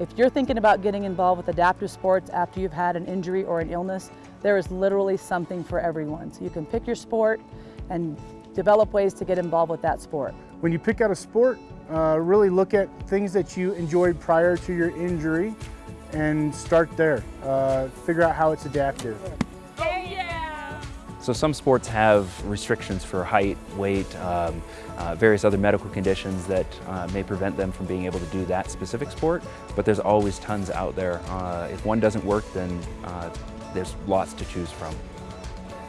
If you're thinking about getting involved with adaptive sports after you've had an injury or an illness, there is literally something for everyone. So you can pick your sport and develop ways to get involved with that sport. When you pick out a sport, uh, really look at things that you enjoyed prior to your injury and start there. Uh, figure out how it's adaptive. So some sports have restrictions for height, weight, um, uh, various other medical conditions that uh, may prevent them from being able to do that specific sport, but there's always tons out there. Uh, if one doesn't work, then uh, there's lots to choose from.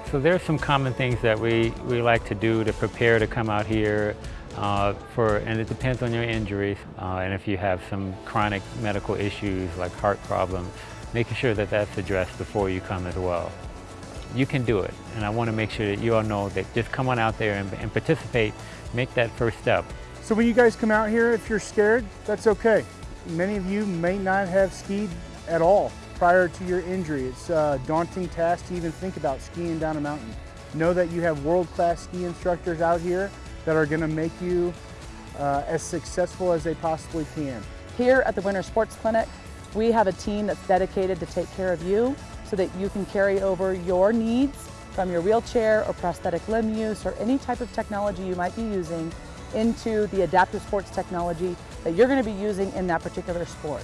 So there's some common things that we, we like to do to prepare to come out here uh, for, and it depends on your injuries, uh, and if you have some chronic medical issues like heart problems, making sure that that's addressed before you come as well you can do it. And I want to make sure that you all know that just come on out there and, and participate, make that first step. So when you guys come out here, if you're scared, that's okay. Many of you may not have skied at all prior to your injury. It's a daunting task to even think about skiing down a mountain. Know that you have world-class ski instructors out here that are gonna make you uh, as successful as they possibly can. Here at the Winter Sports Clinic, we have a team that's dedicated to take care of you so that you can carry over your needs from your wheelchair or prosthetic limb use or any type of technology you might be using into the adaptive sports technology that you're going to be using in that particular sport.